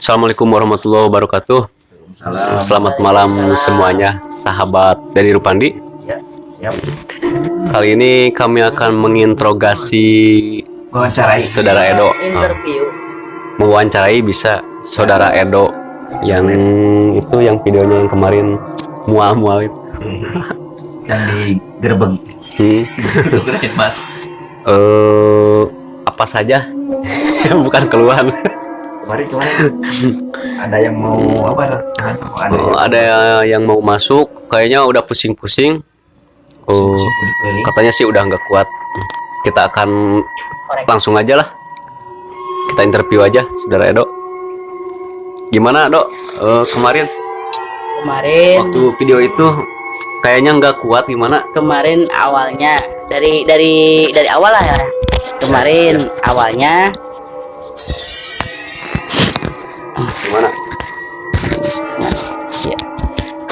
Assalamualaikum warahmatullahi wabarakatuh. Selamat malam semuanya, sahabat dari Rupandi. Ya, siap. Kali ini kami akan menginterogasi Wawancarai. Saudara Edo. Ah, interview mewawancarai bisa Saudara Edo yang itu yang videonya yang kemarin mual-mual itu. Yang di gerbeng. Hmm. Mas. Eh, apa saja? Bukan keluhan. Kemarin kemarin ada yang mau apa? Ada Oh, ada yang mau masuk, kayaknya udah pusing-pusing. Oh, yang katanya sih udah nggak kuat. Kita akan langsung aja lah. Kita interview aja, saudara Edo. Gimana, Dok? Eh, kemarin kemarin waktu video itu kayaknya nggak kuat gimana? kemarin awalnya dari dari dari awal lah ya kemarin awalnya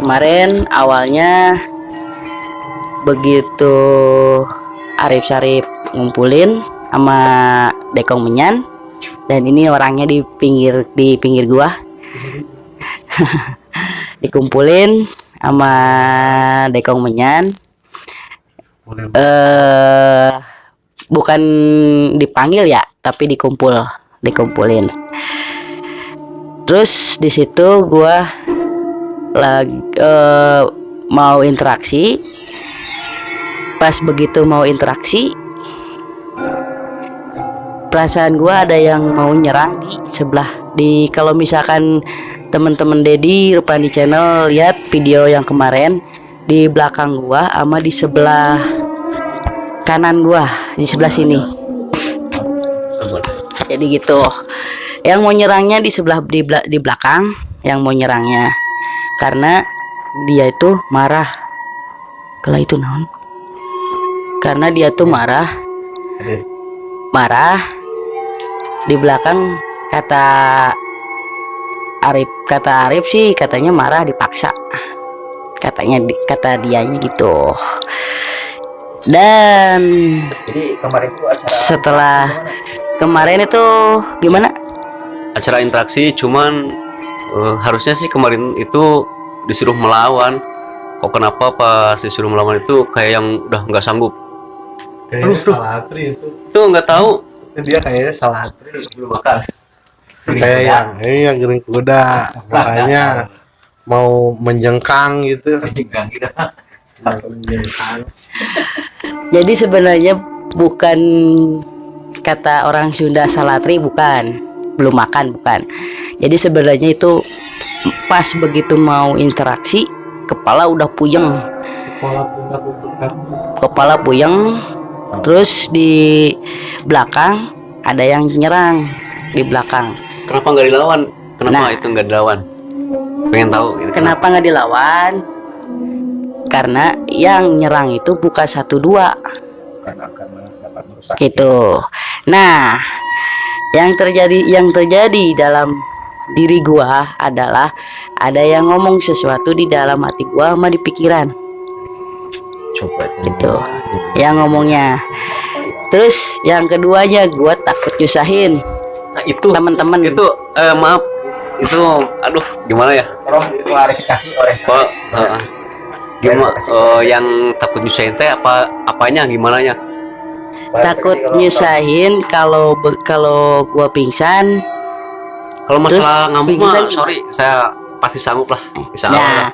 kemarin awalnya begitu Arif Sarif ngumpulin sama Dekong Menyan dan ini orangnya di pinggir di pinggir gua. Dikumpulin sama Dekong Menyan. Eh bukan dipanggil ya tapi dikumpul dikumpulin. Terus di situ gua lagi eh, mau interaksi. Pas begitu mau interaksi perasaan gua ada yang mau nyerang di sebelah. Di kalau misalkan teman-teman Dedi Rupani channel lihat video yang kemarin di belakang gua sama di sebelah kanan gua di sebelah sini. Jadi gitu. Yang mau nyerangnya di sebelah di, bela- di belakang yang mau nyerangnya karena dia itu marah. Kalau itu non karena dia tuh marah. Marah. Di belakang kata Arif kata Arif sih katanya marah dipaksa. Katanya di- kata dianya gitu. Dan Jadi kemarin itu acara setelah kemarin itu gimana? Acara interaksi cuman eh, harusnya sih kemarin itu disuruh melawan. Kok kenapa pas disuruh melawan itu kayak yang udah nggak sanggup? Kayaknya salatri itu. Itu nggak tahu. Dia kayaknya salatri. belum makan. Kayak yang ini yang gering kuda. Makanya mau menjengkang gitu. Jengkang gitu. menjengkang. jadi sebenarnya bukan kata orang Sunda salatri bukan belum makan bukan jadi sebenarnya itu pas begitu mau interaksi kepala udah puyeng Kepala puyeng terus di belakang ada yang nyerang di belakang Kenapa nggak dilawan? Kenapa Nah. itu nggak dilawan? Pengen tahu. gitu. kenapa nggak dilawan karena yang nyerang itu bukan satu dua gitu. Nah, yang terjadi yang terjadi dalam diri gua adalah ada yang ngomong sesuatu di dalam hati gua sama di pikiran Coba itu. gitu. Yang ngomongnya. Terus yang keduanya gua takut nyusahin Nah, itu teman-teman. itu eh, maaf itu aduh gimana ya? Tolong klarifikasi oleh Pak eh, gimana eh, yang takut nyusahin teh apa apanya gimana ya? Takut nyusahin kalau kalau gua pingsan. Kalau masalah Terus, ngamuk mah pingsan sorry saya pasti sanggup lah. Bisa Nah,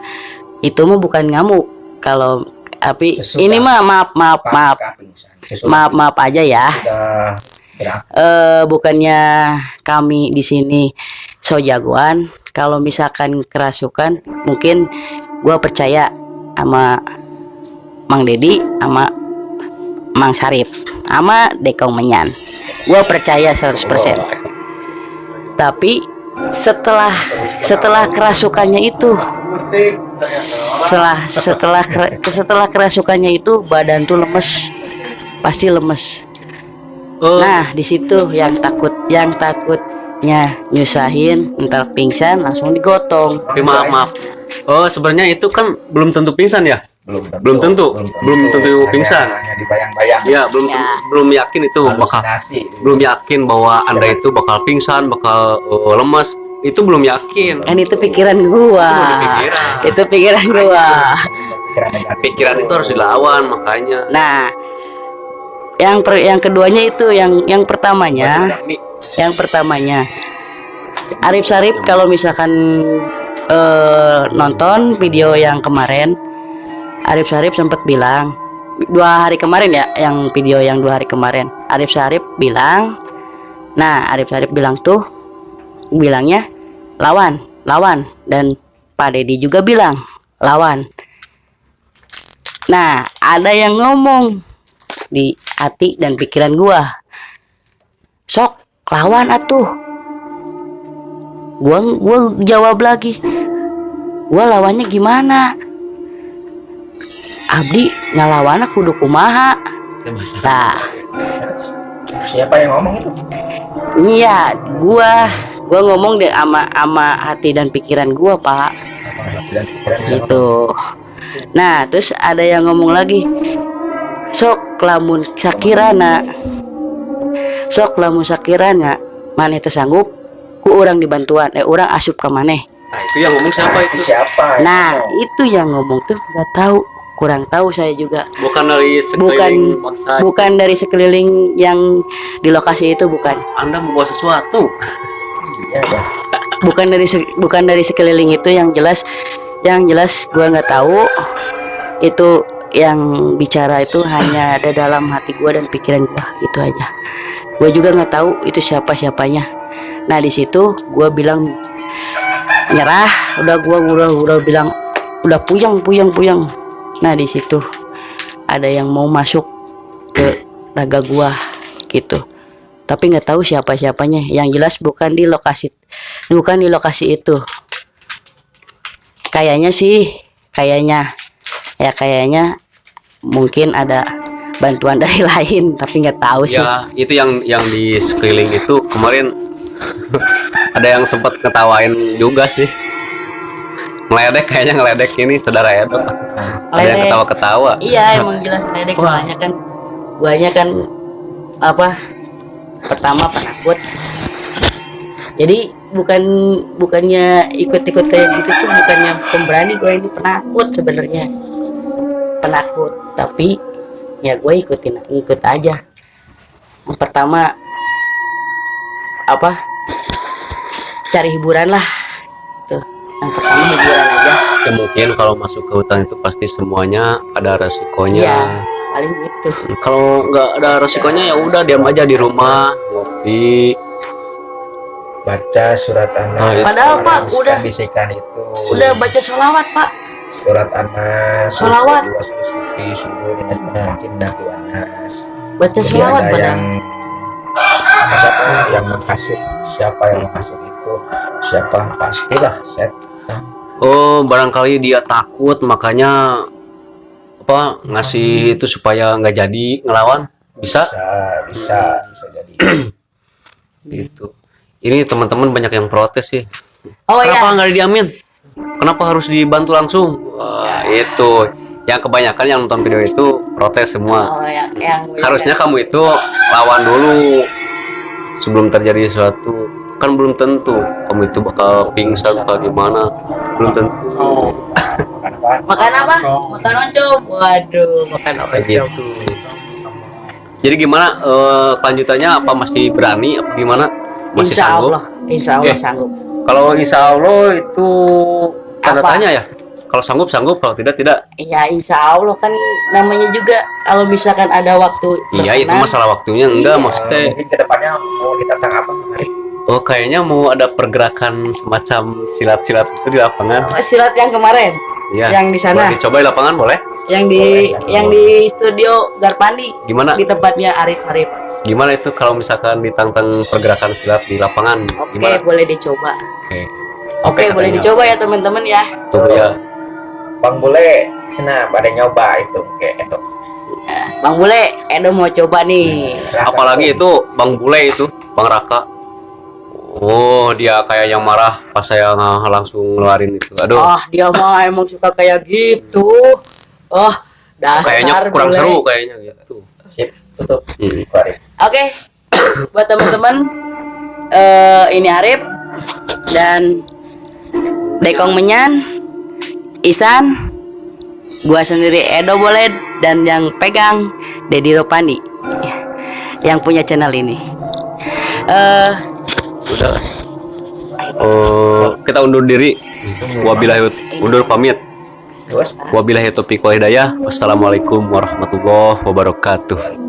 itu mah bukan ngamuk. Kalau tapi Sesudah. ini mah maaf maaf maaf maaf maaf aja ya. Eh bukannya kami di sini so jagoan kalau misalkan kerasukan mungkin gua percaya sama Mang Dedi sama Mang Sarif sama Dekong Menyan. Gua percaya 100% tapi setelah setelah kerasukannya itu setelah setelah setelah kerasukannya itu badan tuh lemes. Pasti lemes. Eh, Nah, di situ yang takut, yang takutnya nyusahin, ntar pingsan langsung digotong. tapi maaf maaf. Oh sebenarnya itu kan belum tentu pingsan ya? belum tentu, Belum tentu, belum tentu. Hanya- pingsan. hanya dibayang-bayang. Iya belum Ya. belum yakin itu bakal belum yakin bahwa anda itu bakal pingsan bakal uh, lemas. Itu belum yakin. Kan itu pikiran gua. Itu pikiran. itu pikiran gua. pikiran itu harus dilawan makanya. Nah yang per, yang keduanya itu yang yang pertamanya. Yang pertamanya. Arif Sarif kalau misalkan eh, nonton video yang kemarin. Arif Sarif sempat bilang dua hari kemarin ya yang video yang dua hari kemarin. Arif Sarif bilang nah Arif Sarif bilang tuh bilangnya lawan lawan. Dan Pak Dedi juga bilang lawan. Nah ada yang ngomong di hati dan pikiran gua sok lawan atuh gua gua jawab lagi. Gua lawannya gimana? Abdi ngalawan kudu kumaha? Nah siapa yang ngomong itu? Iya gua. Gua ngomong deh ama ama hati dan pikiran gua pak. Pikiran gitu. Nah terus ada yang ngomong lagi. Sok lamun sakirana. Sok lamun sakirana maneh teu sanggup ku orang dibantuan eh orang asup ke maneh. Nah itu yang ngomong siapa itu? Itu siapa nah itu yang ngomong tuh nggak tahu. Kurang tahu saya juga. Bukan dari sekeliling maksa bukan dari sekeliling yang di lokasi itu bukan. Anda membawa sesuatu? Iya, ya. bukan dari se- bukan dari sekeliling itu yang jelas yang jelas gua nggak tahu. Itu yang bicara itu hanya ada dalam hati gua dan pikiran gua gitu aja. Gua juga nggak tahu itu siapa siapanya nah di situ gua bilang nyerah. Udah gua udah udah bilang udah puyeng puyeng puyeng. Nah di situ ada yang mau masuk ke raga gua gitu. Tapi nggak tahu siapa siapanya yang jelas bukan di lokasi bukan di lokasi itu. Kayaknya sih kayaknya ya kayaknya mungkin ada bantuan dari lain tapi nggak tahu sih. Ya itu yang yang di sekeliling itu kemarin ada yang sempat ketawain juga sih. Ngeledek kayaknya ngeledek ini saudara ya tuh ada yang Ngeledek. ketawa-ketawa. Iya emang jelas ledek soalnya kan. Guanya kan apa pertama penakut. Jadi bukan bukannya ikut-ikut kayak gitu tuh bukannya pemberani gue ini penakut sebenarnya. Penakut tapi ya gue ikutin ikut aja. Yang pertama apa cari hiburan lah. Tuh yang pertama hiburan aja. Ya mungkin kalau masuk ke hutan itu pasti semuanya ada resikonya. Iya. paling gitu. Kalau nggak ada resikonya ya udah diam aja di rumah. Ngopi baca surat Nah, anas itu. Padahal, Pak, udah- bisikan itu. udah baca sholawat pak. Surat anas Sholawat. subuh dinas anas. Baca sholawat ada padahal yang siapa yang menghasut siapa yang menghasut itu siapa? Pastilah set. Oh barangkali dia takut makanya apa ngasih itu supaya nggak jadi ngelawan? Bisa? Bisa bisa bisa jadi. Gitu. Ini teman-teman banyak yang protes sih. Oh kenapa ya nggak diamin? Kenapa harus dibantu langsung? Wah, itu. Yang kebanyakan yang nonton video itu protes semua. Oh yang yang harusnya kamu itu lawan dulu sebelum terjadi sesuatu kan belum tentu kamu itu bakal pingsan bakal gimana. Belum tentu. Makan apa? Makan apa makan oncom. Waduh makan oncom. Gitu. Jadi gimana eh, kelanjutannya? Apa masih berani? Apa gimana? Masih insya sanggup? Allah. Insya Allah Eh. sanggup. kalau insya Allah itu tanda Apa? tanya ya? Kalau sanggup sanggup. Kalau tidak tidak. Ya insya Allah. Kan namanya juga kalau misalkan ada waktu iya itu masalah waktunya. Enggak Iya. maksudnya mungkin ke depannya mau apa Mari. Oh kayaknya mau ada pergerakan semacam silat-silat itu di lapangan Oh, silat yang kemarin Iya. yang di sana Boleh dicoba di lapangan boleh? yang di Boleh, yang di studio Garpandi Gimana? di tempatnya Arif Arif Gimana itu kalau misalkan ditantang pergerakan silat di lapangan? oke Gimana? boleh dicoba Oke. oke boleh katanya. dicoba ya teman-teman ya Tunggu ya. bang boleh cina pada nyoba itu kayak Edo Nah, Bang Bule Edo mau coba nih Apalagi itu Bang Bule itu, Bang Raka. Oh, dia kayak yang marah pas saya ng- langsung ngeluarin itu. Aduh, Oh, dia mah emang suka kayak gitu. Oh, dasar. kayaknya kurang Bule. seru kayaknya gitu. sip tutup Hmm. Oke. Buat teman-teman eh ini Arif dan Dekong Menyan, Isan, gua sendiri Edo boleh dan yang pegang Dedi Ropandi yang punya channel ini. Eh Udah. Oh, kita undur diri. Wabillahi undur pamit. Wabillahi taufiq wal hidayah. Wassalamualaikum warahmatullahi wabarakatuh.